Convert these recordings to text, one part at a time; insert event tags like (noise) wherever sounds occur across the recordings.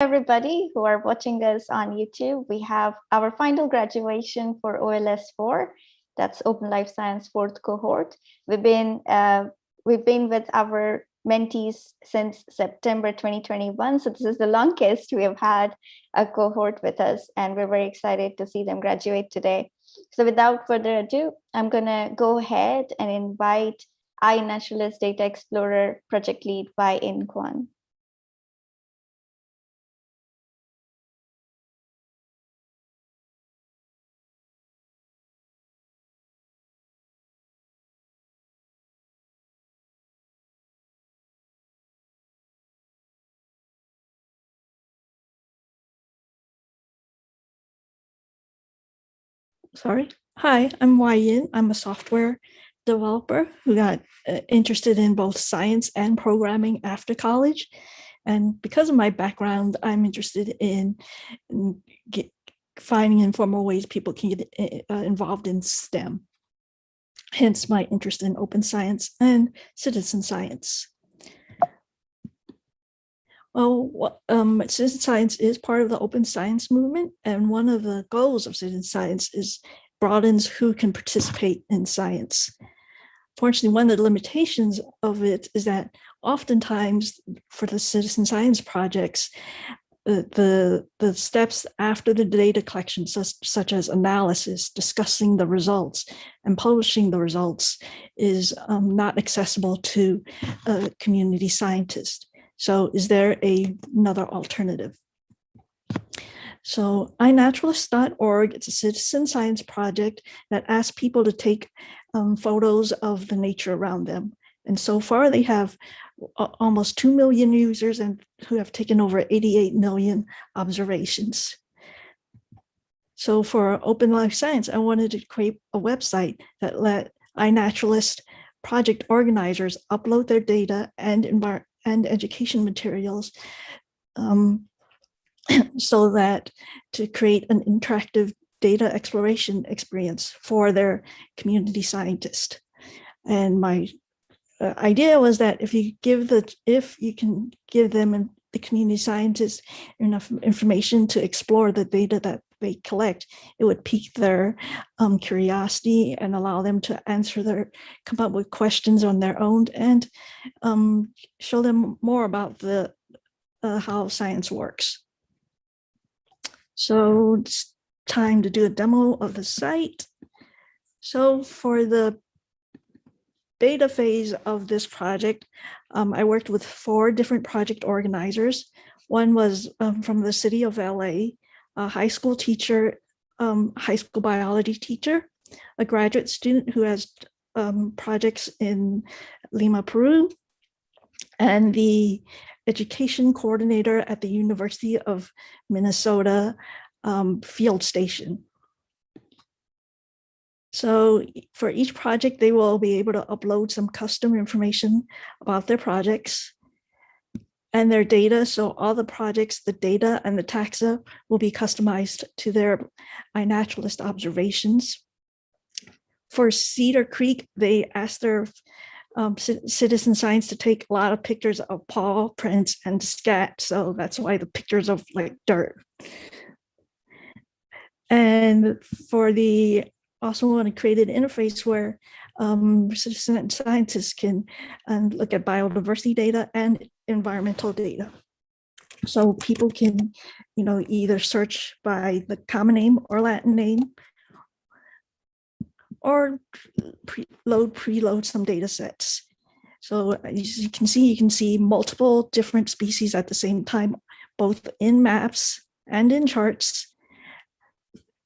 everybody who are watching us on YouTube. We have our final graduation for OLS 4. That's Open Life Science fourth cohort. We've been uh, we've been with our mentees since September 2021. So this is the longest we have had a cohort with us and we're very excited to see them graduate today. So without further ado, I'm gonna go ahead and invite iNaturalist Data Explorer project lead Wai Yin Kwan. Sorry. Hi, I'm Wai Yin. I'm a software developer who got uh, interested in both science and programming after college. And because of my background, I'm interested in, get, finding informal ways people can get uh, uh, involved in STEM. Hence my interest in open science and citizen science. Well, um, citizen science is part of the open science movement, and one of the goals of citizen science is broadens who can participate in science. Fortunately, one of the limitations of it is that oftentimes for the citizen science projects, uh, the, the steps after the data collection, such, such as analysis, discussing the results, and publishing the results is um, not accessible to a community scientist. So is there a, another alternative? So iNaturalist.org, it's a citizen science project that asks people to take um, photos of the nature around them. And so far they have almost 2 million users and who have taken over 88 million observations. So for Open Life Science, I wanted to create a website that let iNaturalist project organizers upload their data and and education materials um, (clears throat) so that to create an interactive data exploration experience for their community scientist. And my uh, idea was that if you give the, if you can give them and the community scientists enough information to explore the data that they collect, it would pique their um, curiosity and allow them to answer their, come up with questions on their own and um, show them more about the uh, how science works. So it's time to do a demo of the site. So for the beta phase of this project, um, I worked with four different project organizers. One was um, from the city of LA, a high school teacher, um, high school biology teacher, a graduate student who has um, projects in Lima, Peru, and the education coordinator at the University of Minnesota um, field station. So for each project, they will be able to upload some custom information about their projects and their data. So all the projects, the data and the taxa will be customized to their iNaturalist observations. For Cedar Creek, they asked their um, citizen science to take a lot of pictures of paw prints and scat. So that's why the pictures of like dirt. And for the also want to create an interface where um, citizen scientists can um, look at biodiversity data and environmental data. So people can, you know, either search by the common name or Latin name, or pre load, preload some data sets. So as you can see, you can see multiple different species at the same time, both in maps and in charts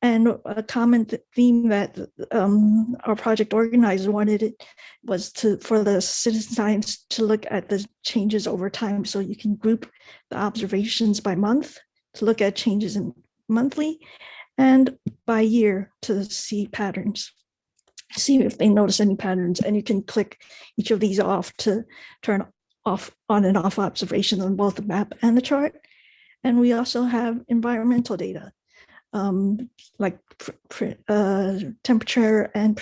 and a common theme that um, our project organizer wanted it was to for the citizen science to look at the changes over time. So you can group the observations by month to look at changes in monthly and by year to see patterns see if they notice any patterns and you can click each of these off to turn off on and off observations on both the map and the chart. And we also have environmental data um, like uh, temperature and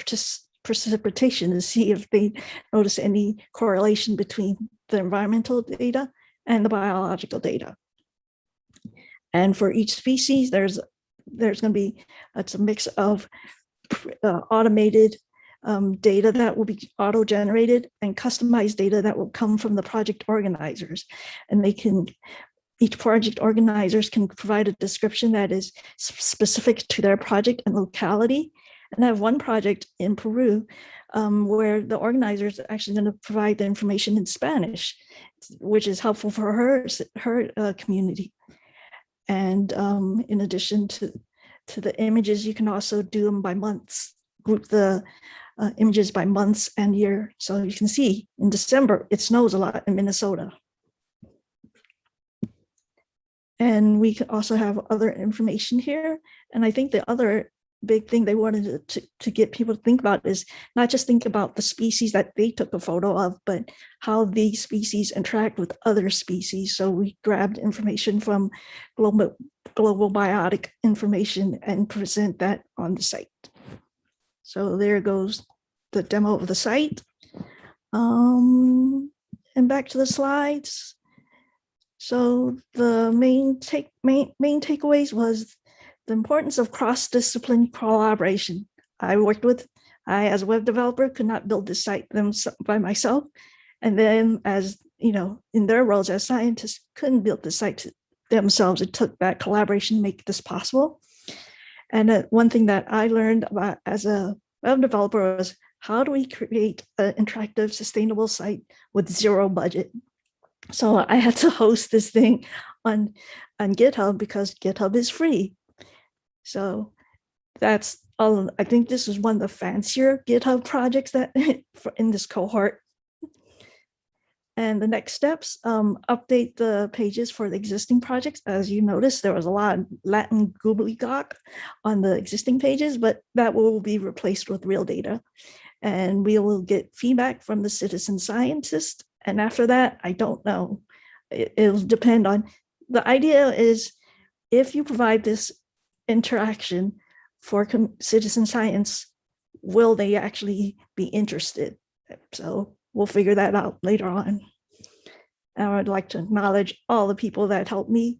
precipitation to see if they notice any correlation between the environmental data and the biological data. And for each species, there's there's going to be it's a mix of uh, automated um, data that will be auto-generated and customized data that will come from the project organizers. And they can, each project organizers can provide a description that is specific to their project and locality. And I have one project in Peru um, where the organizers are actually going to provide the information in Spanish, which is helpful for her, her uh, community. And um, in addition to, to the images, you can also do them by months, group the uh, images by months and year. So you can see in December, it snows a lot in Minnesota. And we can also have other information here. And I think the other big thing they wanted to, to get people to think about is not just think about the species that they took a photo of, but how these species interact with other species. So we grabbed information from global, global biotic information and present that on the site. So there goes the demo of the site. Um, and back to the slides. So the main take main main takeaways was the importance of cross-discipline collaboration. I worked with, I as a web developer could not build this site them by myself. And then as, you know, in their roles as scientists couldn't build the site themselves. It took that collaboration to make this possible. And uh, one thing that I learned about as a web developer was how do we create an interactive, sustainable site with zero budget? So I had to (laughs) host this thing on, on GitHub because GitHub is free. So that's all. I think this is one of the fancier GitHub projects that (laughs) in this cohort. And the next steps, um, update the pages for the existing projects. As you notice, there was a lot of Latin gobbledygook on the existing pages, but that will be replaced with real data. And we will get feedback from the citizen scientist. And after that, I don't know. It, it'll depend on, the idea is if you provide this interaction for citizen science, will they actually be interested? So we'll figure that out later on. And I would like to acknowledge all the people that helped me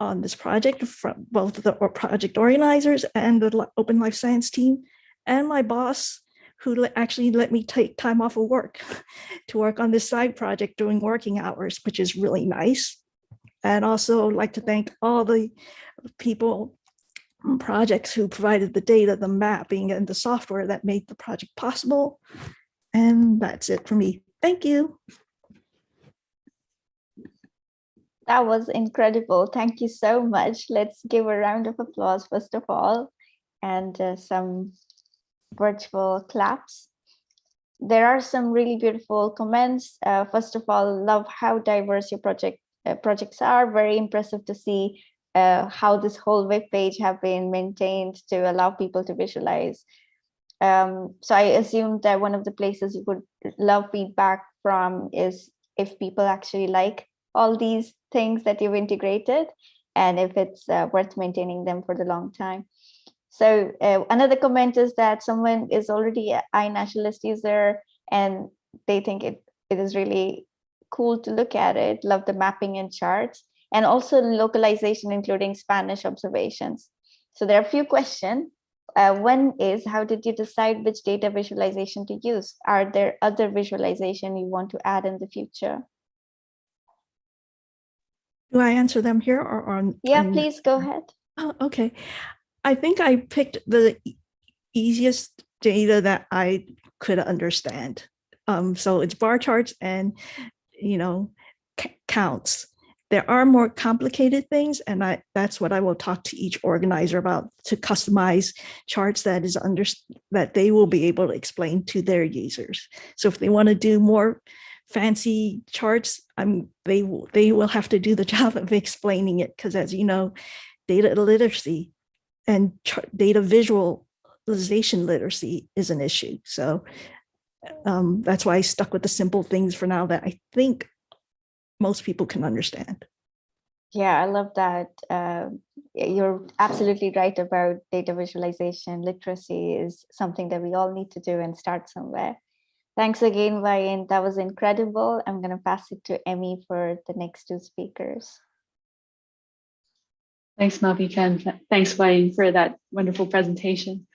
on this project from both the project organizers and the Open Life Science team and my boss who actually let me take time off of work (laughs) to work on this side project during working hours, which is really nice. And also like to thank all the people projects who provided the data, the mapping and the software that made the project possible. And that's it for me. Thank you. That was incredible. Thank you so much. Let's give a round of applause, first of all, and uh, some virtual claps. There are some really beautiful comments. Uh, first of all, love how diverse your project uh, projects are. Very impressive to see uh, how this whole web page have been maintained to allow people to visualize. Um, so I assume that one of the places you would love feedback from is if people actually like all these things that you've integrated and if it's uh, worth maintaining them for the long time. So uh, another comment is that someone is already an iNaturalist user and they think it, it is really cool to look at it, love the mapping and charts and also localization, including Spanish observations. So there are a few questions. Uh, one is, how did you decide which data visualization to use? Are there other visualization you want to add in the future? Do I answer them here or on? Yeah, please go ahead. Oh, okay. I think I picked the easiest data that I could understand. Um, so it's bar charts and, you know, counts. There are more complicated things, and I, that's what I will talk to each organizer about to customize charts that is under that they will be able to explain to their users. So if they want to do more fancy charts, I'm they they will have to do the (laughs) job of explaining it because as you know, data literacy and data visualization literacy is an issue. So um, that's why I stuck with the simple things for now that I think most people can understand. Yeah, I love that. Uh, you're absolutely right about data visualization. Literacy is something that we all need to do and start somewhere. Thanks again, Ryan. That was incredible. I'm going to pass it to Emmy for the next two speakers. Thanks, Malvika, thanks, Wayne, for that wonderful presentation.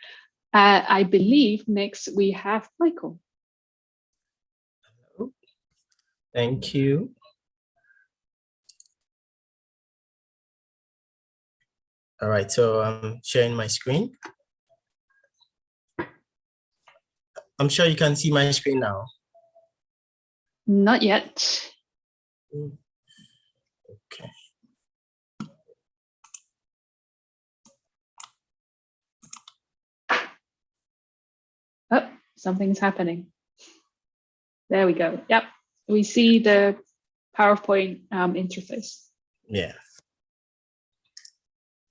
Uh, I believe next we have Michael. Hello. Thank you. All right, so I'm sharing my screen. I'm sure you can see my screen now. Not yet. Okay. Oh, something's happening. There we go. Yep, we see the PowerPoint um, interface. Yeah.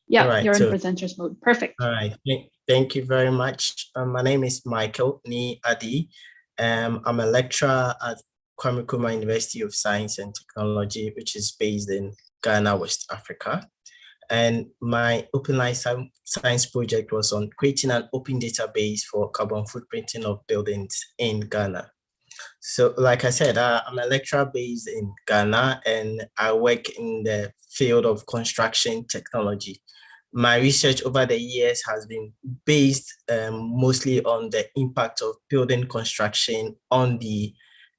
Yeah, Alright, you're in presenters mode. Perfect. All right. Thank, thank you very much. Um, my name is Michael Nii Addy. Um, I'm a lecturer at Kwame Nkrumah University of Science and Technology, which is based in Ghana, West Africa. And my Open Life Science project was on creating an open database for carbon footprinting of buildings in Ghana. So like I said, uh, I'm a lecturer based in Ghana and I work in the field of construction technology my research over the years has been based um, mostly on the impact of building construction on the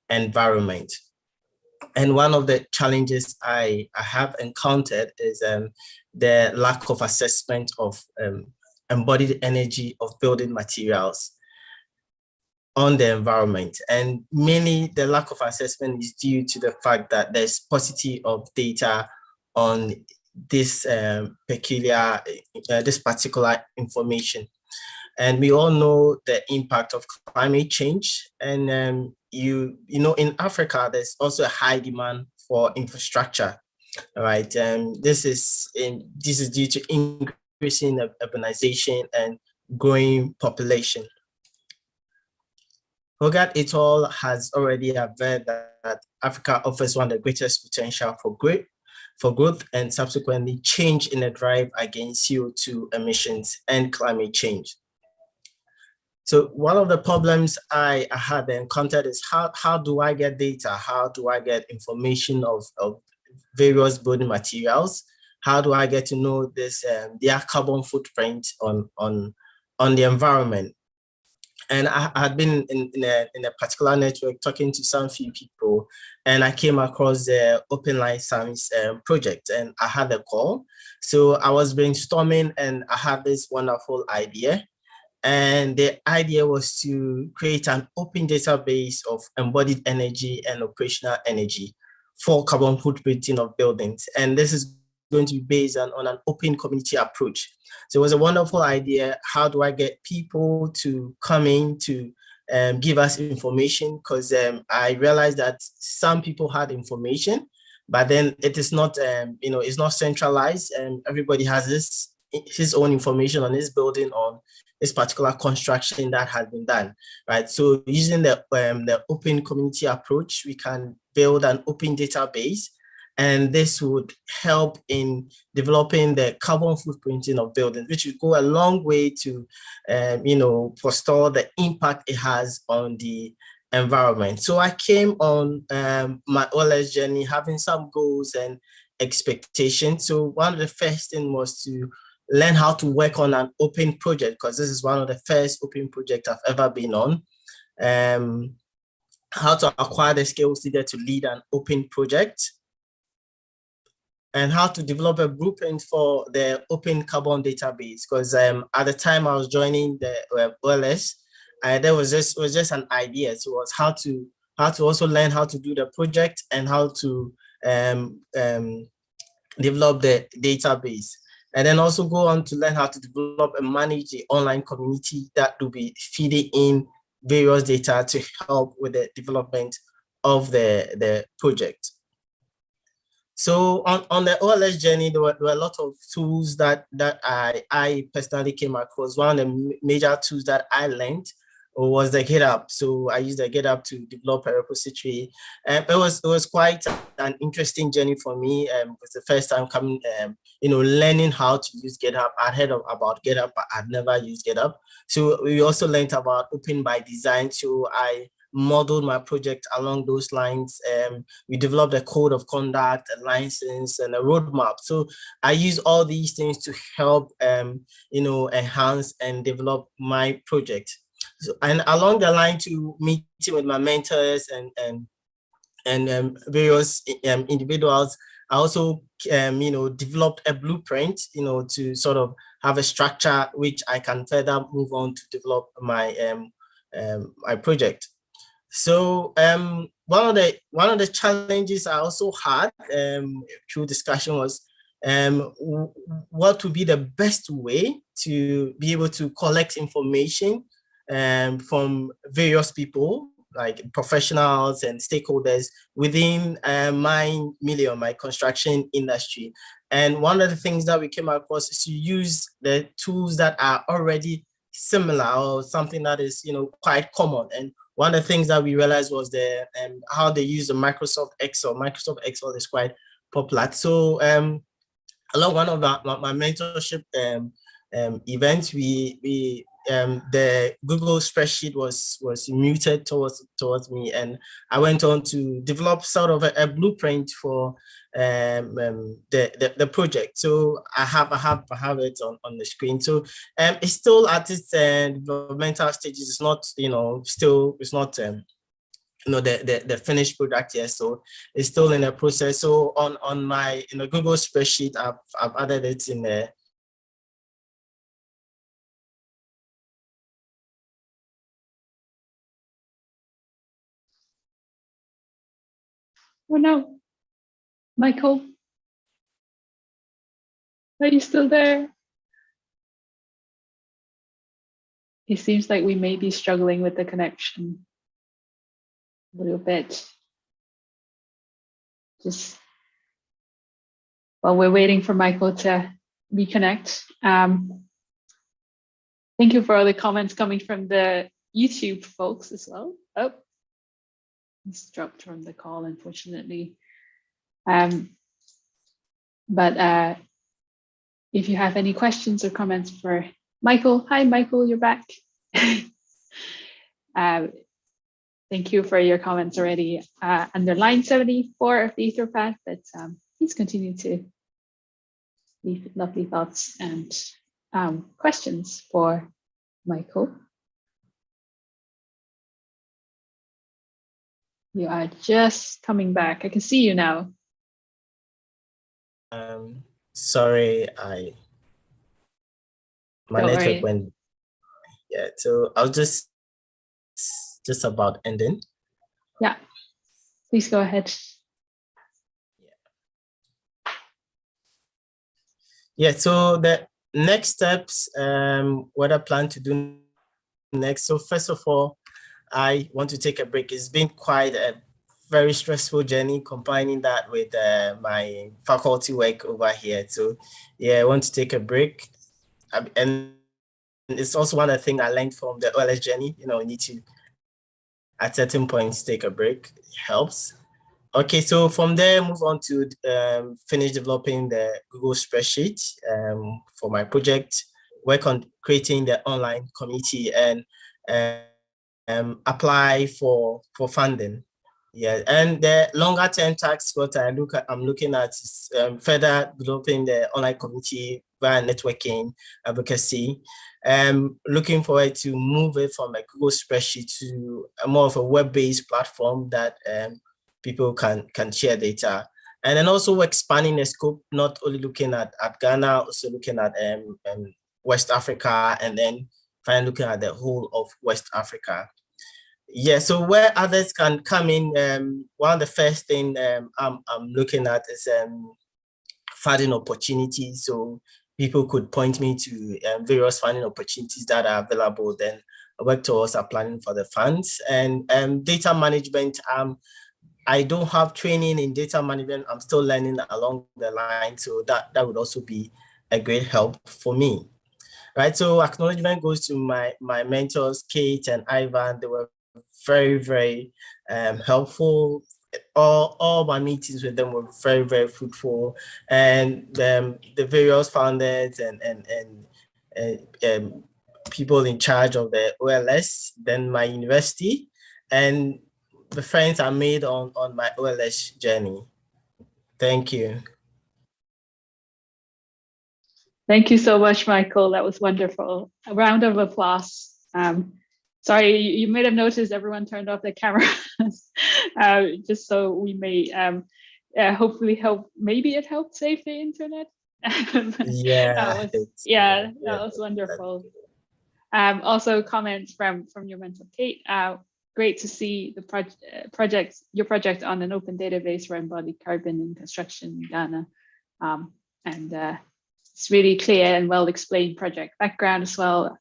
environment. And one of the challenges I, I have encountered is um, the lack of assessment of um, embodied energy of building materials on the environment. And mainly the lack of assessment is due to the fact that there's paucity of data on this um, peculiar, uh, this particular information. And we all know the impact of climate change. And um, you, you know, in Africa, there's also a high demand for infrastructure. All right, um, this is in this is due to increasing urbanization and growing population. Hogarth et al. has already averred that Africa offers one of the greatest potential for growth for growth and subsequently change in the drive against CO2 emissions and climate change. So one of the problems I, had encountered is how, how do I get data? How do I get information of, of various building materials? How do I get to know this um, their carbon footprint on, on, on the environment? And I, had been in, in, a, in a particular network talking to some few people and I came across the Open Life Science um, project and I had a call. So I was brainstorming and I had this wonderful idea. And the idea was to create an open database of embodied energy and operational energy for carbon footprinting of buildings. And this is going to be based on, on an open community approach. So it was a wonderful idea. How do I get people to come in to um, give us information? Because um, I realized that some people had information, but then it is not, um, you know, it's not centralized and everybody has this his own information on his building on this particular construction that has been done, right? So using the, um, the open community approach, we can build an open database and this would help in developing the carbon footprinting of buildings, which would go a long way to, um, you know, forestall the impact it has on the environment. So I came on um, my OLS journey having some goals and expectations. So one of the first thing was to learn how to work on an open project because this is one of the first open projects I've ever been on. Um, how to acquire the skills needed to lead an open project and how to develop a blueprint for the open carbon database. Because um, at the time I was joining the uh, OLS, uh, there was just was just an idea. So it was how to how to also learn how to do the project and how to um, um, develop the database. And then also go on to learn how to develop and manage the online community that will be feeding in various data to help with the development of the, the project. So on, on the OLS journey, there were, there were a lot of tools that, that I, I personally came across. One of the major tools that I learned was the GitHub. So I used the GitHub to develop a repository. And it was it was quite an interesting journey for me. Um, it was the first time coming, um, you know, learning how to use GitHub. I'd heard of, about GitHub, but I'd never used GitHub. So we also learned about open by design. So I modeled my project along those lines. Um, we developed a code of conduct, a license, and a roadmap. So I use all these things to help, um, you know, enhance and develop my project. So, and along the line to meeting with my mentors and and and um, various um, individuals, I also, um, you know, developed a blueprint, you know, to sort of have a structure which I can further move on to develop my um, um, my project. So um, one of the one of the challenges I also had um, through discussion was um, what would be the best way to be able to collect information um, from various people like professionals and stakeholders within uh, my milieu, my construction industry. And one of the things that we came across is to use the tools that are already similar or something that is, you know, quite common. And one of the things that we realized was the um, how they use the Microsoft Excel. Microsoft Excel is quite popular. So um, along one of my, mentorship um, um, events, we we um, the Google spreadsheet was was muted towards towards me, and I went on to develop sort of a, a blueprint for um, um, the, the, the project. So I have I have I have it on on the screen. So um, it's still at its uh, developmental stages. It's not you know still it's not um, you know the, the the finished product yet. So it's still in the process. So on on my in the Google spreadsheet, I've I've added it in there Oh no, Michael, are you still there? It seems like we may be struggling with the connection a little bit. Just while we're waiting for Michael to reconnect. Um, thank you for all the comments coming from the YouTube folks as well. Oh, he's dropped from the call, unfortunately. Um, but uh, if you have any questions or comments for Michael, hi, Michael, you're back. (laughs) uh, thank you for your comments already uh, under line 74 of the Etherpad, but um, please continue to leave lovely thoughts and um, questions for Michael. You are just coming back. I can see you now. Um, sorry, I my Don't network worry. went. Yeah, so I'll just just about ending. Yeah, please go ahead. Yeah, Yeah. so the next steps, um, what I plan to do next. So first of all, I want to take a break. It's been quite a very stressful journey combining that with uh, my faculty work over here. So yeah, I want to take a break. Um, And it's also one of the things I learned from the OLS journey, you know, you need to, at certain points, take a break, it helps. Okay, so from there, move on to um, finish developing the Google spreadsheet um, for my project, work on creating the online community and uh, um, apply for for funding. Yeah, and the longer term tax what I look at, I'm looking at is um, further developing the online community via networking advocacy. Um, looking forward to move it from a Google spreadsheet to more of a web-based platform that um, people can can share data. And then also expanding the scope, not only looking at, at Ghana, also looking at um, um, West Africa, and then finally looking at the whole of West Africa. Yeah, so where others can come in, um, one of the first thing um, I'm, I'm looking at is um, funding opportunities. So people could point me to um, various funding opportunities that are available. Then I work towards applying for the funds and um, data management. Um, I don't have training in data management. I'm still learning along the line. So that, that would also be a great help for me. Right, so acknowledgement goes to my my mentors, Kate and Ivan. They were very, very um, helpful. All, all my meetings with them were very, very fruitful. And um, the various founders and, and, and, and um, people in charge of the OLS, then my university, and the friends I made on, on my OLS journey. Thank you. Thank you so much, Michael. That was wonderful. A round of applause. Um, sorry, you, may have noticed everyone turned off their cameras, (laughs) uh, just so we may um, uh, hopefully help. Maybe it helped save the internet. (laughs) Yeah. That was- yeah, yeah, that was wonderful. Um, also comments from from your mentor Kate. Uh, great to see the proj uh, project, your project on an open database for embodied carbon in construction in Ghana. Um, and uh, it's really clear and well explained project background as well.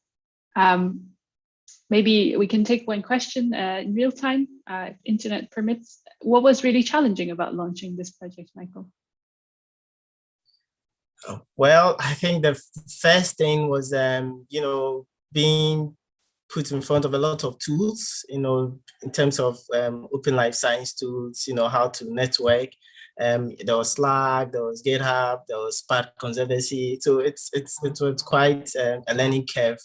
Um, maybe we can take one question uh, in real time, uh, if internet permits. What was really challenging about launching this project, Michael? Oh, Well, I think the first thing was, um, you know, being put in front of a lot of tools, you know, in terms of um, open life science tools, you know, how to network. Um, there was Slack, there was GitHub, there was Spark Conservancy. So it's it's it was quite um, a learning curve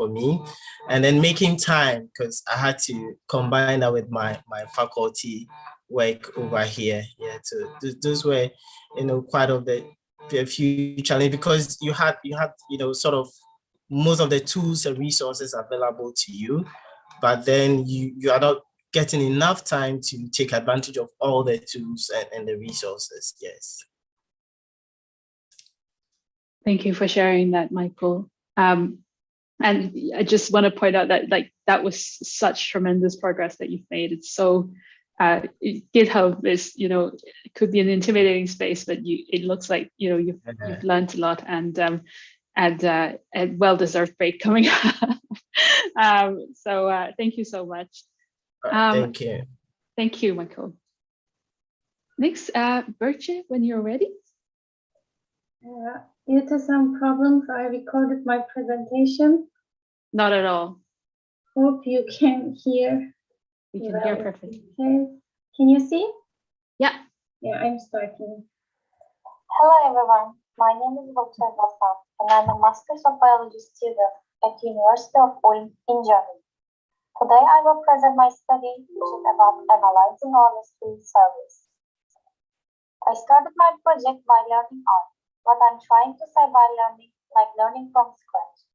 for me, and then making time because I had to combine that with my my faculty work over here. Yeah, so those were, you know, quite of the a few challenge because you had you had you know sort of most of the tools and resources available to you but then you you are not getting enough time to take advantage of all the tools and, and the resources yes Thank you for sharing that, Michael. Um, and I just want to point out that like that was such tremendous progress that you've made. It's so uh, GitHub is, you know, it could be an intimidating space, but you it looks like you know you've you've learned a lot and um, and uh, a well-deserved break coming up. (laughs) um, so uh, thank you so much. Uh, Um, thank you Thank you, Michael. Next, uh, Birche, when you're ready. Uh, Due to some problems, I recorded my presentation. Not at all. Hope you can hear. We can hear well. perfectly. Okay, can you see? Yeah. Yeah, I'm starting. Hello everyone, my name is Voltaire Vassan and I'm a Masters of Biology student at the University of Ulm in Germany. Today I will present my study which is about analyzing OLS3 surveys. I started my project by learning R, what I'm trying to say by learning, like learning from scratch.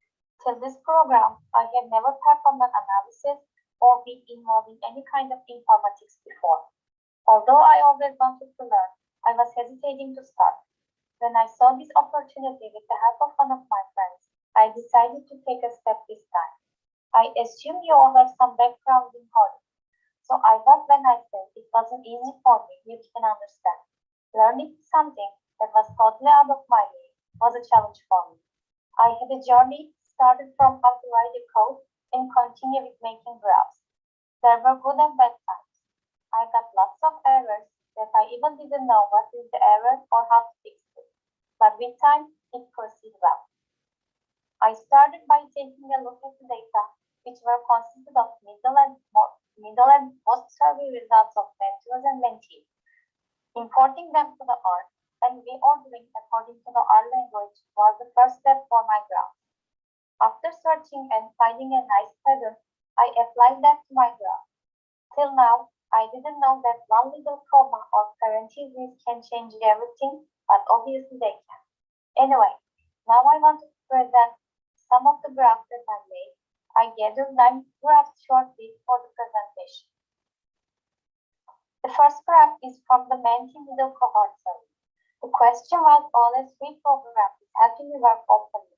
Till this program, I have never performed an analysis or been involved in any kind of informatics before. Although I always wanted to learn, I was hesitating to start. When I saw this opportunity with the help of one of my friends, I decided to take a step this time. I assume you all have some background in coding. So I hope when I say it wasn't easy for me, you can understand. Learning something that was totally out of my league was a challenge for me. I had a journey started from how to write a code and continue with making graphs. There were good and bad times. I got lots of errors that I even didn't know what is the error or how to fix it. But with time, it proceeded well. I started by taking a look at the data, which were consisted of middle and middle and post survey results of mentors and mentees, importing them to the R and reordering according to the R language was the first step for my graph. After searching and finding a nice pattern, I applied that to my graph. Till now, I didn't know that one little comma or parentheses can change everything, but obviously they can. Anyway, now I want to present some of the graphs that I made. I gathered nine graphs shortly for the presentation. The first graph is from the Menti middle cohort survey. The question was OLS3 program is helping you work openly.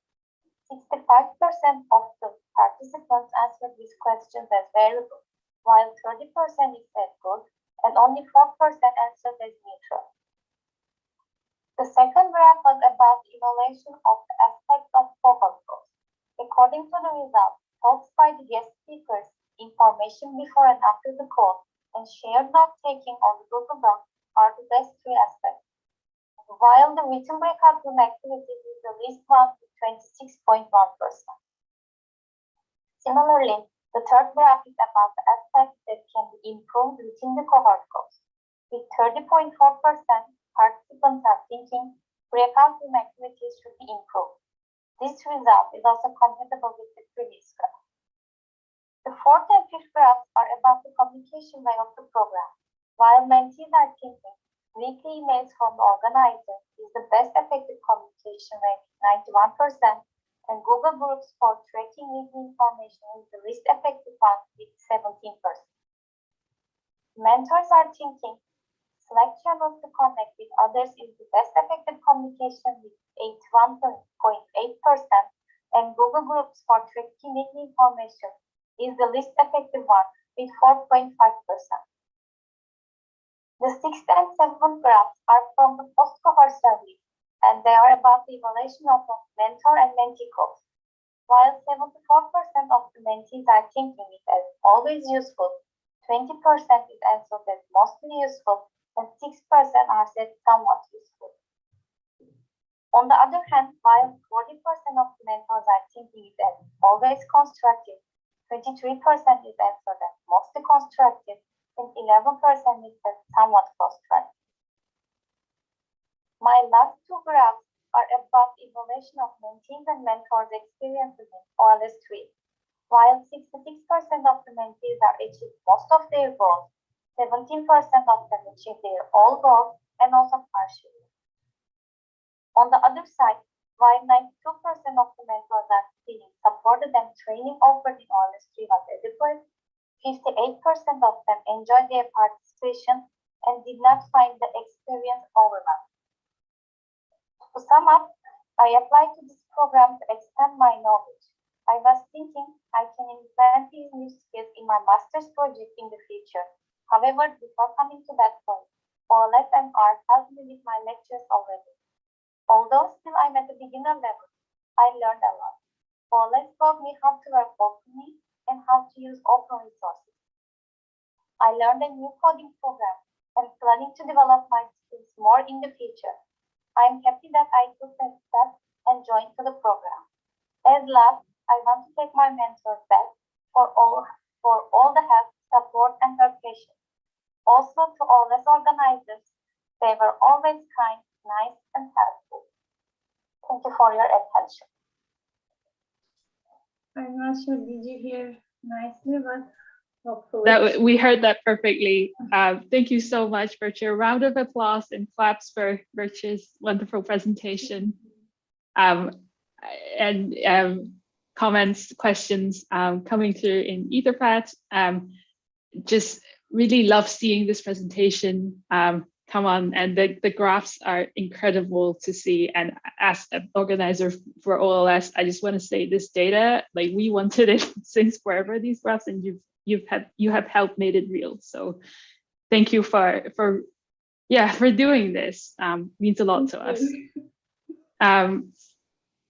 65% of the participants answered these questions as variable while 30% is said good and only 4% answered as neutral. The second graph was about the evaluation of the aspects of cohort goals. According to the results, talks by the guest speakers, information before and after the call, and shared note taking on the Google Doc are the best three aspects. While the written breakout room activities is the least one 26.1%. Similarly, the third graph is about the aspects that can be improved within the cohort goals. With 30.4%, participants are thinking room activities should be improved. This result is also compatible with the previous graph. The fourth and fifth graphs are about the communication way of the program. While mentees are thinking weekly emails from the organizer is the best effective communication way, 91%, and Google Groups for tracking weekly information is the least effective one with 17%. Mentors are thinking Slack channels to connect with others is the best effective communication with 81.8%, and Google Groups for tracking weekly information is the least effective one with 4.5%. The sixth and seventh graphs are from the post-cohort survey, and they are about the evaluation of mentor and mentee goals. While 74% of the mentees are thinking it as always useful, 20% is answered as mostly useful, and 6% are said somewhat useful. On the other hand, while 40% of the mentors are thinking it as always constructive, 23% is answered as mostly constructive, and 11% is somewhat constructive. My last two graphs are about evaluation of mentees and mentors' experiences in OLS 3. While 66% of the mentees are achieved most of their goals, 17% of them achieve their all goals and also partially. On the other side, while 92% of the mentors are feeling supported and training offered in OLS 3 was adequate, 58% of them enjoyed their participation and did not find the experience overwhelming. To sum up, I applied to this program to expand my knowledge. I was thinking I can implement these new skills in my master's project in the future. However, before coming to that point, OLS and R helped me with my lectures already. Although still I'm at the beginner level, I learned a lot. OLS taught me how to work openly and how to use open resources. I learned a new coding program and planning to develop my skills more in the future. I am happy that I took that step and joined to the program. As last, I want to thank my mentors back for all for all the help, support, and her patience. Also to all the organizers, they were always kind, nice, and helpful. Thank you for your attention. I'm not sure, did you hear nicely, but hopefully. That we heard that perfectly. Um, thank you so much, Birch. A round of applause and claps for Birch's wonderful presentation. Um, and um, comments, questions um, coming through in Etherpad. Um, just really love seeing this presentation um, come on and the, the graphs are incredible to see. And as an organizer for OLS, I just want to say this data, like we wanted it (laughs) since forever, these graphs, and you've you've had you have helped made it real. So thank you for for yeah for doing this. Um, means a lot to us. (laughs) Um,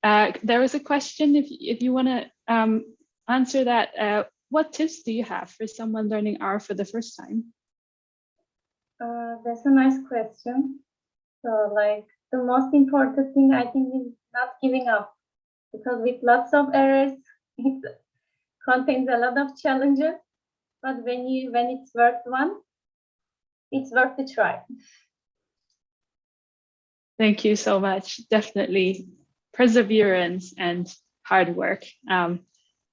uh, there was a question if if you want to um, answer that. Uh, what tips do you have for someone learning R for the first time? Uh, that's a nice question. So like the most important thing I think is not giving up because with lots of errors, (laughs) it contains a lot of challenges. But when you when it's worth one, it's worth the try. Thank you so much. Definitely perseverance and hard work. Um,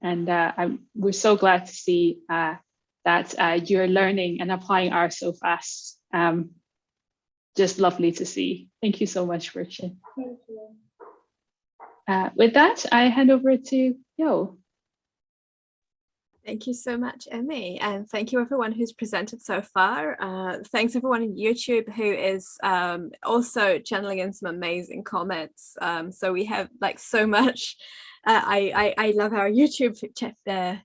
and uh, we're so glad to see uh, that uh, you're learning and applying R so fast. Um, just lovely to see. Thank you so much, Richard. Thank you. Uh, with that, I hand over to Yo. Thank you so much, Emmy, and thank you everyone who's presented so far. Uh, thanks everyone on YouTube who is um, also channeling in some amazing comments. Um, so we have like so much. Uh, I, I, I love our (laughs) YouTube uh,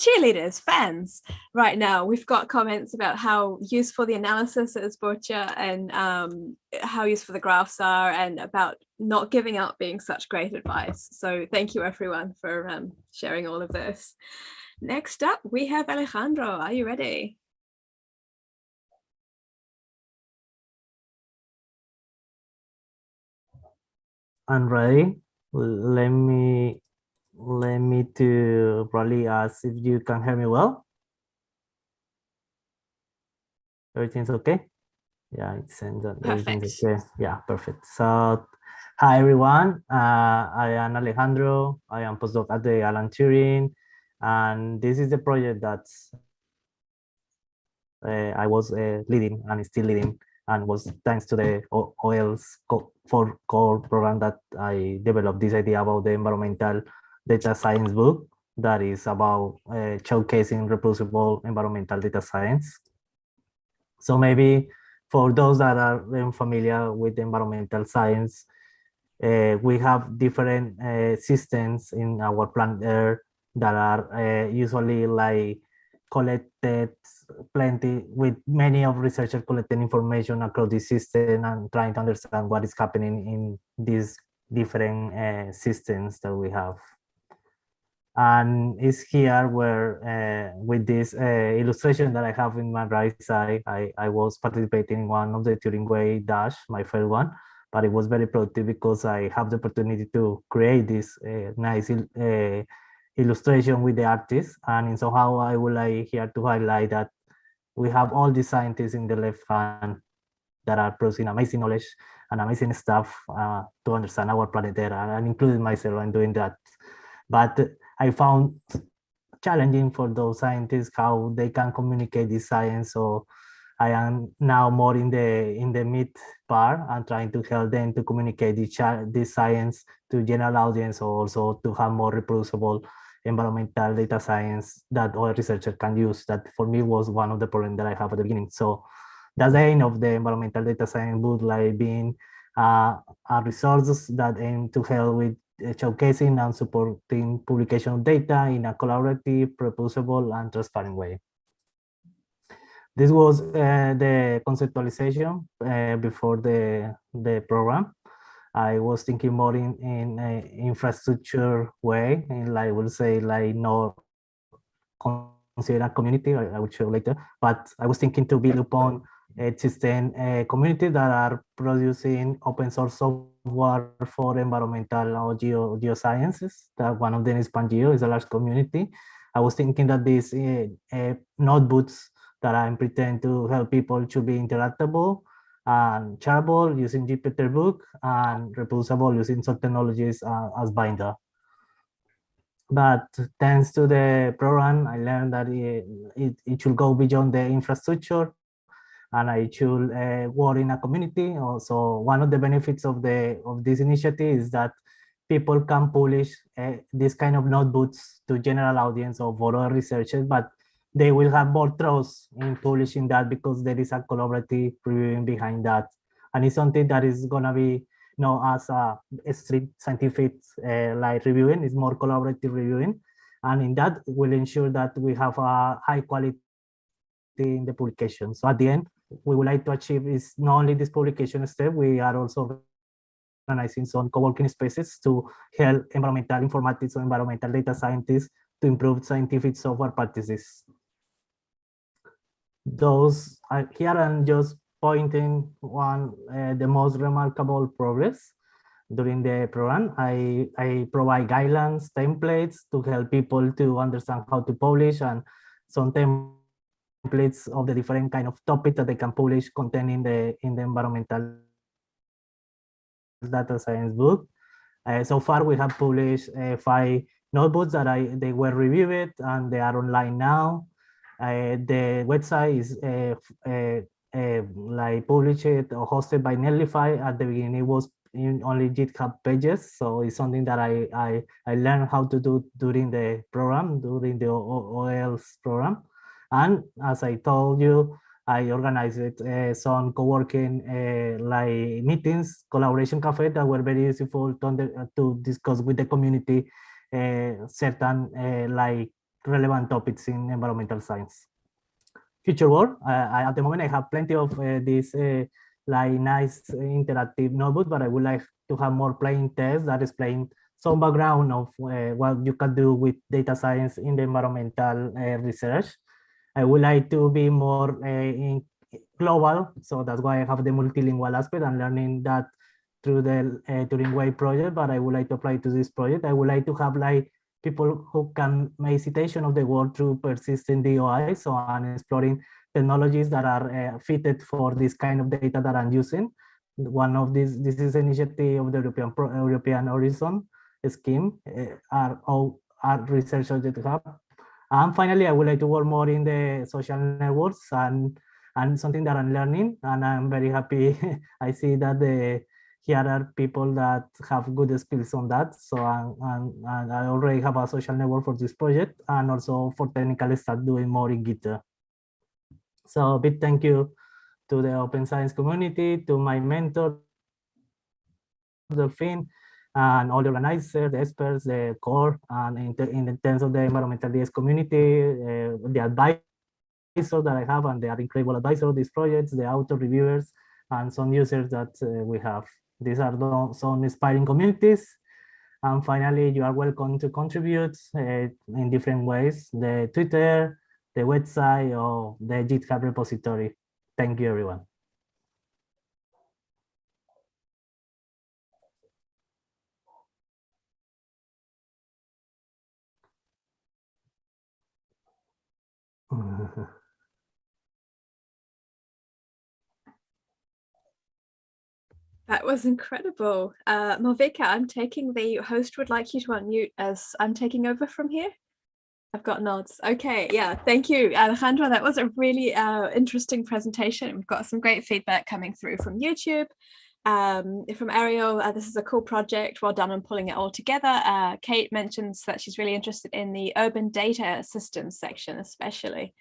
cheerleaders, fans right now. We've got comments about how useful the analysis is, Borcha, and um, how useful the graphs are, and about not giving up being such great advice. So thank you everyone for um, sharing all of this. Next up, we have Alejandro. Are you ready? I'm ready. Let me let me to probably ask if you can hear me well. Everything's okay? Yeah, it sends that everything's okay. Yeah, perfect. So hi everyone. Uh, I am Alejandro. I am postdoc at the Alan Turing. And this is the project that uh, I was uh, leading and still leading and was thanks to the OL's co- for core program that I developed this idea about the environmental data science book that is about uh, showcasing reproducible environmental data science. So maybe for those that are unfamiliar with environmental science, uh, we have different uh, systems in our planet Earth that are uh, usually like collected plenty with many of researchers collecting information across the system and trying to understand what is happening in these different uh, systems that we have. And it's here where uh, with this uh, illustration that I have in my right side, I, I was participating in one of the Turing Way Dash, my first one, but it was very productive because I have the opportunity to create this uh, nice uh, illustration with the artist. And in somehow I would like here to highlight that we have all these scientists in the left hand that are producing amazing knowledge and amazing stuff uh, to understand our planet Earth, and including myself in doing that. But I found challenging for those scientists how they can communicate this science. So I am now more in the in the mid part and trying to help them to communicate this, this science to general audience, or also to have more reproducible environmental data science that other researchers can use. That for me was one of the problems that I have at the beginning. So that's the aim of the environmental data science book, like being uh, a resource that aim to help with showcasing and supporting publication of data in a collaborative, reproducible, and transparent way. This was uh, the conceptualization uh, before the, the program. I was thinking more in, in infrastructure way, and I will say, like not consider a community, I, I will show later, but I was thinking to build upon existing uh, communities that are producing open source software for environmental or geo, geosciences. That one of them is Pangeo, is a large community. I was thinking that these uh, uh, notebooks that I'm pretend to help people to be interactable and shareable using Jupyter Book and reproducible using some technologies uh, as Binder. But thanks to the program, I learned that it, it, it should go beyond the infrastructure and I should uh, work in a community. Also, one of the benefits of the of this initiative is that people can publish uh, this kind of notebooks to general audience or for researchers, but they will have more trust in publishing that because there is a collaborative reviewing behind that. And it's something that is gonna be known as a, strict scientific uh, like reviewing, it's more collaborative reviewing. And in that we'll ensure that we have a high quality in the publication. So at the end, we would like to achieve is not only this publication step, we are also organizing some co-working spaces to help environmental informatics or environmental data scientists to improve scientific software practices. Those are here I'm just pointing one uh, the most remarkable progress during the program. I, I provide guidelines, templates to help people to understand how to publish and some templates of the different kind of topics that they can publish content in the in the environmental data science book. Uh, so far, we have published uh, five notebooks that I they were reviewed and they are online now. Uh, the website is uh, uh, uh, like published or hosted by Netlify. At the beginning, it was in only GitHub pages, so it's something that I I I learned how to do during the program, during the OL's program. And as I told you, I organized uh, some co-working uh, like meetings, collaboration cafe that were very useful to, under, to discuss with the community uh, certain like relevant topics in environmental science. Future work, I, at the moment I have plenty of these like nice interactive notebooks, but I would like to have more plain text that explain some background of what you can do with data science in the environmental research. I would like to be more uh, global, so that's why I have the multilingual aspect and learning that through the uh, Turing Way project, but I would like to apply to this project. I would like to have like people who can make citation of the world through persistent DOI, so I'm exploring technologies that are uh, fitted for this kind of data that I'm using. One of these, this is initiative of the European European Horizon scheme, uh, are all are researchers that have And finally, I would like to work more in the social networks and and something that I'm learning, and I'm very happy. (laughs) I see that the here are people that have good skills on that. So I'm, I already have a social network for this project, and also for technical start doing more in Git. So a big thank you to the open science community, to my mentor, Delphine, and all the organizers, the experts, the core, and in, the, in terms of the environmental DS community, uh, the advisors that I have, and they are incredible advisors of these projects, the author reviewers, and some users that uh, we have. These are the, some inspiring communities. And finally, you are welcome to contribute uh, in different ways, the Twitter, the website, or the GitHub repository. Thank you, everyone. That was incredible. Uh, Malvika, I'm taking the host would like you to unmute as I'm taking over from here. I've got nods. Okay, yeah, thank you, Alejandro. That was a really uh, interesting presentation. We've got some great feedback coming through from YouTube. Um, from Ariel, uh, this is a cool project. Well done on pulling it all together. Uh, Kate mentions that she's really interested in the urban data systems section, especially.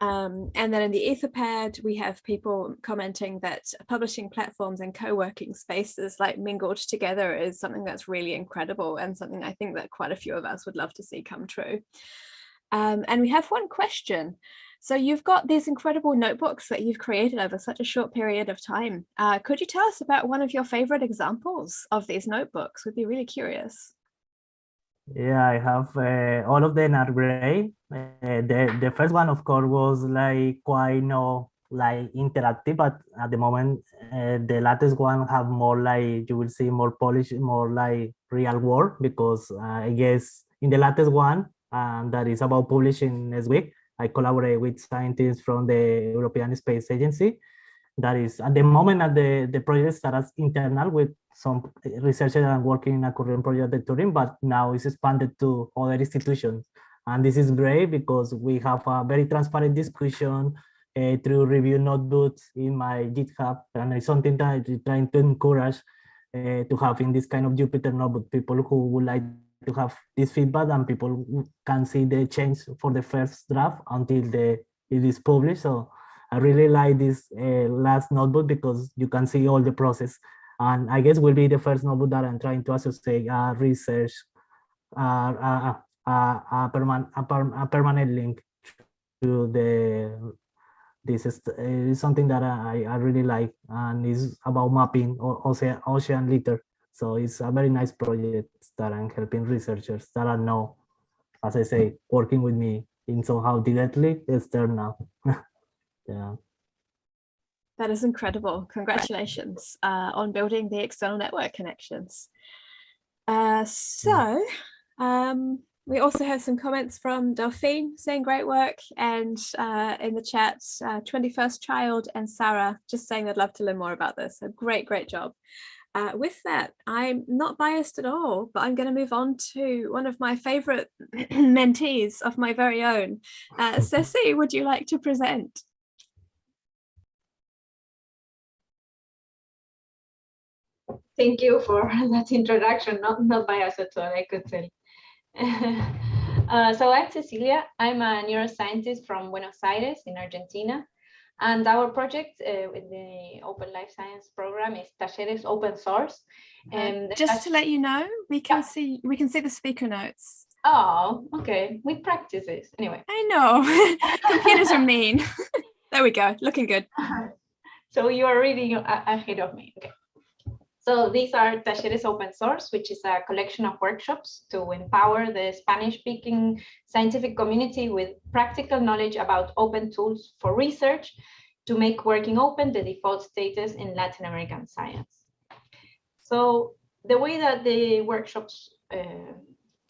Um, and then in the Etherpad, we have people commenting that publishing platforms and co-working spaces like mingled together is something that's really incredible and something I think that quite a few of us would love to see come true. Um, and we have one question. So you've got these incredible notebooks that you've created over such a short period of time. Uh, could you tell us about one of your favorite examples of these notebooks? We'd be really curious. Yeah, I have uh, all of them are gray. Uh, the the first one, of course, was like quite no like interactive, but at the moment, uh, the latest one have more like you will see more polish, more like real world because uh, I guess in the latest one um, that is about publishing next week, I collaborate with scientists from the European Space Agency. That is at the moment at the the project starts internal with some researchers are working in a current project at Turin, but now it's expanded to other institutions. And this is great because we have a very transparent discussion uh, through review notebooks in my GitHub. And it's something that I'm trying to encourage uh, to have in this kind of Jupyter notebook, people who would like to have this feedback and people can see the change for the first draft until the it is published. So I really like this uh, last notebook because you can see all the process and I guess will be the first notebook that I'm trying to associate uh, research, uh, a, a, per a, permanent link to the this is, is something that I, I really like and is about mapping ocean, ocean litter. So it's a very nice project that I'm helping researchers that are now, as I say, working with me in somehow directly external. (laughs) yeah. That is incredible. Congratulations uh, on building the external network connections. Uh, so um, we also have some comments from Delphine saying great work and uh, in the chat, 21st uh, Child and Sarah just saying they'd love to learn more about this. So great, great job. Uh, with that, I'm not biased at all, but I'm going to move on to one of my favorite (clears throat) mentees of my very own. Uh, (laughs) Ceci, would you like to present? Thank you for (laughs) that introduction, not, not biased at all, I could tell. (laughs) uh, so I'm Cecilia, I'm a neuroscientist from Buenos Aires in Argentina. And our project uh, with the Open Life Science program is Talleres Open Source. And uh, just to let you know, we can yeah. see we can see the speaker notes. Oh, okay. We practice this anyway. I know. (laughs) Computers are mean. (laughs) there we go. Looking good. (laughs) So you are reading ahead of me. Okay. So these are Talleres Open Source, which is a collection of workshops to empower the Spanish-speaking scientific community with practical knowledge about open tools for research to make working open the default status in Latin American science. So the way that the workshops uh,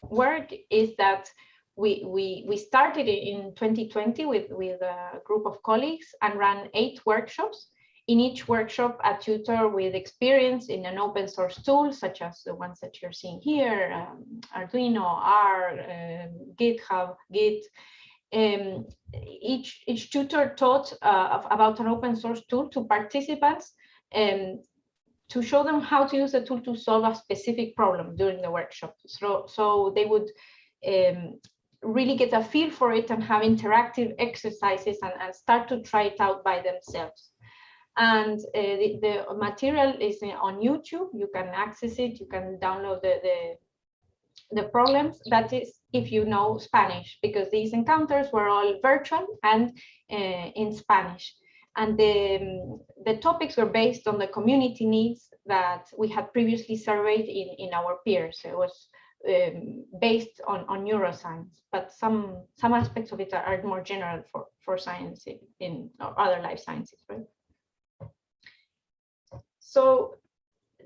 work is that we, we, we started in 2020 with, with a group of colleagues and ran eight workshops in each workshop, a tutor with experience in an open source tool, such as the ones that you're seeing here, um, Arduino, R, um, GitHub, Git. Um, each, each tutor taught uh, about an open source tool to participants um, to show them how to use the tool to solve a specific problem during the workshop. So, so they would um, really get a feel for it and have interactive exercises and, and start to try it out by themselves. And uh, the, the, material is on YouTube. You can access it. You can download the, the, the problems. That is if you know Spanish, because these encounters were all virtual and uh, in Spanish. And the, the topics were based on the community needs that we had previously surveyed in, in our peers. So it was um, based on, on neuroscience, but some some aspects of it are, are more general for, for science in, in other life sciences, right? So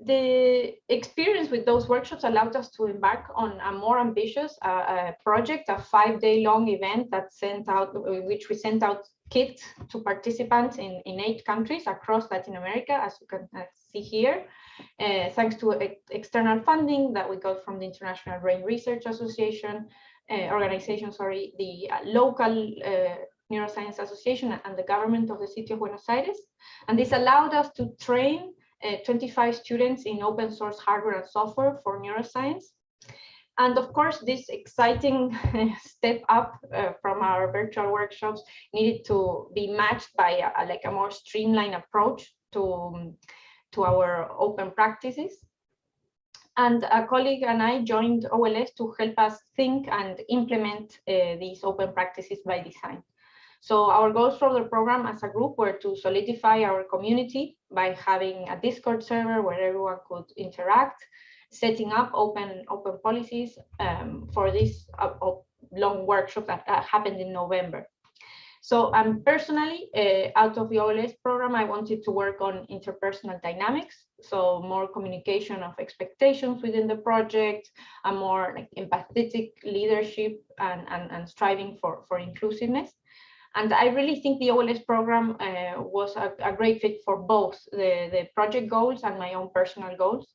the experience with those workshops allowed us to embark on a more ambitious uh, uh, project, a five-day long event that sent out, which we sent out kits to participants in, in eight countries across Latin America, as you can uh, see here, uh, thanks to external funding that we got from the International Brain Research Association, uh, organization, sorry, the uh, local Neuroscience Association and the government of the city of Buenos Aires. And this allowed us to train uh, 25 students in open source hardware and software for neuroscience. And of course, this exciting (laughs) step up uh, from our virtual workshops needed to be matched by a, like a more streamlined approach to, to our open practices. And a colleague and I joined OLS to help us think and implement uh, these open practices by design. So our goals for the program as a group were to solidify our community by having a Discord server where everyone could interact, setting up open open policies um, for this uh, long workshop that happened in November. So um, personally, uh, out of the OLS program, I wanted to work on interpersonal dynamics. So more communication of expectations within the project, a more like empathetic leadership and, and, and striving for, for inclusiveness. And I really think the OLS program uh, was a, a, great fit for both the, the project goals and my own personal goals.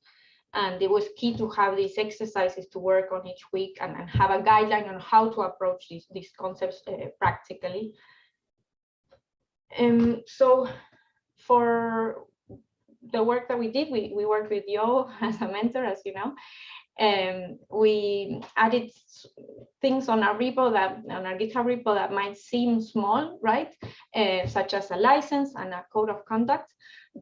And it was key to have these exercises to work on each week and, and have a guideline on how to approach these, these concepts uh, practically. Um, so for the work that we did, we, we worked with Yo (laughs) as a mentor, as you know, um, we added things on our repo that on our GitHub repo that might seem small, right? Uh, such as a license and a code of conduct.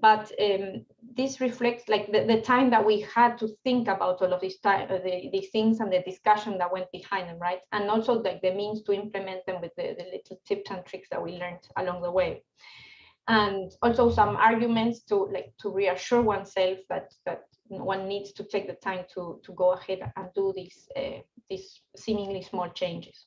But um, this reflects like the, the, time that we had to think about all of these, uh, the, things and the discussion that went behind them, right? And also like the means to implement them with the, the little tips and tricks that we learned along the way and also some arguments to like to reassure oneself that that one needs to take the time to, to go ahead and do these, uh, these seemingly small changes.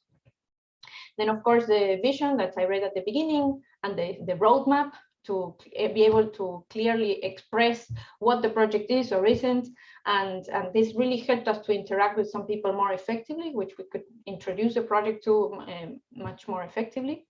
Then, of course, the vision that I read at the beginning and the, the roadmap to be able to clearly express what the project is or isn't. And, and this really helped us to interact with some people more effectively, which we could introduce the project to um, much more effectively.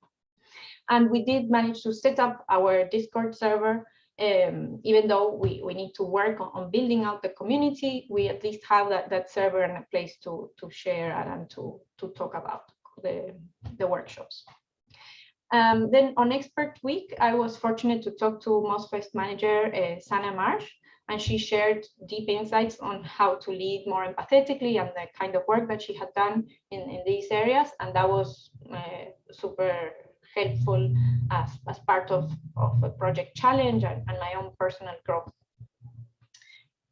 And we did manage to set up our Discord server um, even though we, we need to work on, on, building out the community, we at least have that, that server and a place to, to share and to, to talk about the, the workshops. Um, then on expert week, I was fortunate to talk to MozFest manager uh, Sana Marsh, and she shared deep insights on how to lead more empathetically and the kind of work that she had done in, in these areas. And that was uh, super helpful as, as part of, of a project challenge and, and my own personal growth.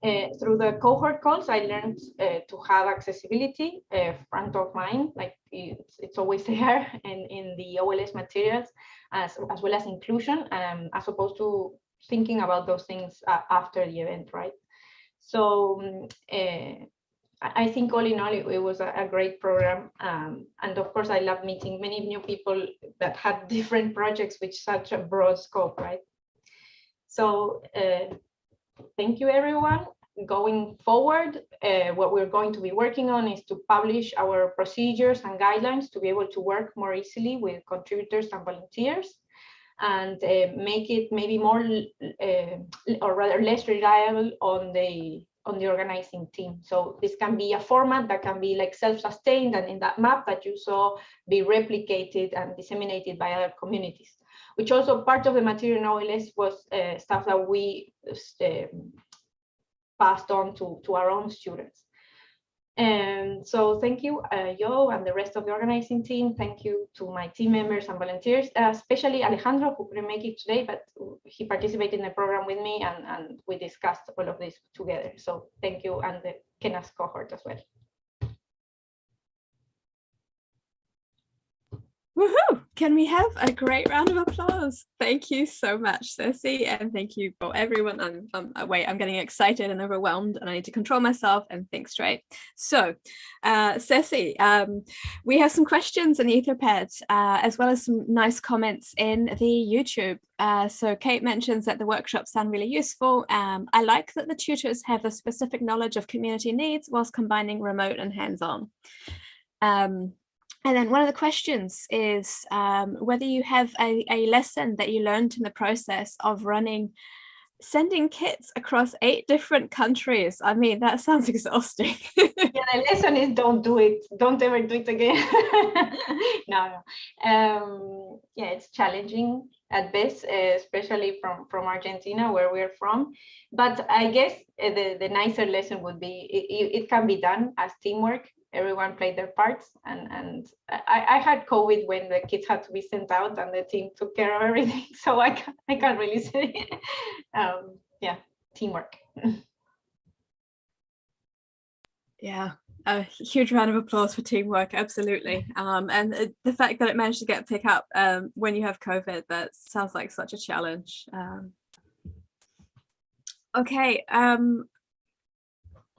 Uh, through the cohort calls, I learned uh, to have accessibility uh, front of mind, like it's, it's always (laughs) there in, in the OLS materials, as, as well as inclusion, um, as opposed to thinking about those things uh, after the event, right? So um, uh, I think all in all, it, it was a, a, great program. Um, and of course, I love meeting many new people that had (laughs) different projects with such a broad scope, right? So uh, thank you, everyone. Going forward, uh, what we're going to be working on is to publish our procedures and guidelines to be able to work more easily with contributors and volunteers. and uh, make it maybe more uh, or rather less reliable on the on the organizing team. So this can be a format that can be like self-sustained and in that map that you saw be replicated and disseminated by other communities, which also part of the material in OLS was uh, stuff that we uh, passed on to, to our own students. And so thank you, uh, Yo, and the rest of the organizing team. Thank you to my team members and volunteers, uh, especially Alejandro, who couldn't make it today, but he participated in the program with me and, and we discussed all of this together. So thank you, and the Kenas cohort as well. Woohoo! Can we have a great round of applause? Thank you so much, Ceci, and thank you for everyone. I'm, I'm uh, wait, I'm getting excited and overwhelmed, and I need to control myself and think straight. So, uh, Ceci, um, we have some questions in the Etherpad, uh, as well as some nice comments in the YouTube. Uh, so Kate mentions that the workshops sound really useful. Um, I like that the tutors have a specific knowledge of community needs whilst combining remote and hands-on. Um, and then one of the questions is um, whether you have a, a lesson that you learned in the process of running, sending kits across eight different countries. I mean, that sounds (laughs) exhausting. yeah, the lesson is don't do it. Don't ever do it again. (laughs) no, no. Um, yeah, it's challenging at best, especially from, from Argentina, where we're from. But I guess uh, the, the nicer lesson would be it, it can be done as teamwork everyone played their parts and and I, I had COVID when the kids had to be sent out and the team took care of everything. (laughs) So I can't, I can't really say, (laughs) um, yeah, teamwork. (laughs) Yeah, a huge round of applause for teamwork, absolutely. Um, and the fact that it managed to get pick up um, when you have COVID, that sounds like such a challenge. Um, okay, um,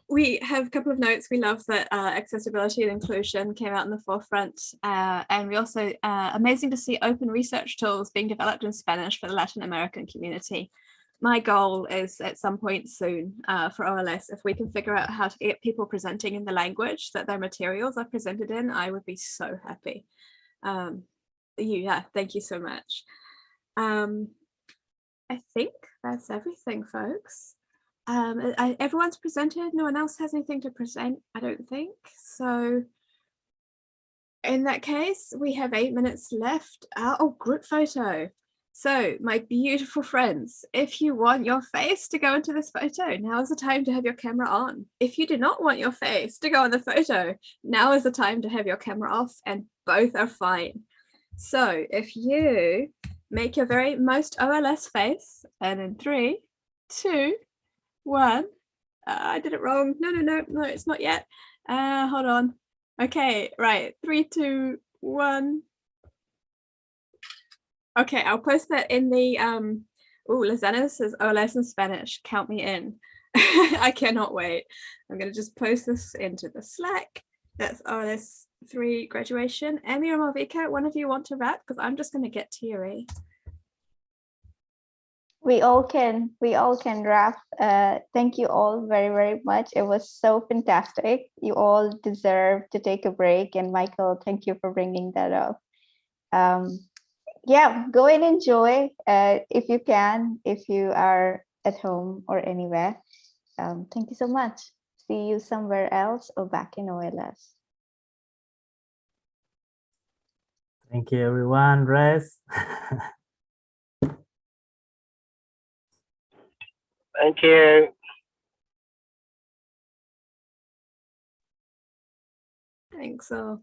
we have a couple of notes. We love that uh, accessibility and inclusion came out in the forefront. Uh, and we also, uh, amazing to see open research tools being developed in Spanish for the Latin American community. My goal is at some point soon uh, for OLS, if we can figure out how to get people presenting in the language that their materials are presented in, I would be so happy. Um, yeah, thank you so much. Um, I think that's everything, folks. Um, I, everyone's presented. No one else has anything to present, I don't think. So in that case, we have eight minutes left. Uh, oh, group photo. So my beautiful friends, if you want your face to go into this photo, now is the time to have your camera on. If you do not want your face to go in the photo, now is the time to have your camera off and both are fine. So if you make your very most OLS face and in three, two, one. Uh, I did it wrong. No, no, no, no, it's not yet. Uh, hold on. Okay, right. Three, two, one. Okay, I'll post that in the, um, oh, Lizana says OLS in Spanish, count me in. (laughs) I cannot wait. I'm going to just post this into the Slack. That's OLS 3 graduation. Emmy or Malvika, one of you want to wrap? Because I'm just going to get teary we all can we all can wrap uh, thank you all very very much. It was so fantastic. You all deserve to take a break. And michael thank you for bringing that up. Um, yeah go and enjoy uh, if you can if you are at home or anywhere. Um, thank you so much. See you somewhere else or back in ols thank you everyone. Rest (laughs) Thank you. Thanks all.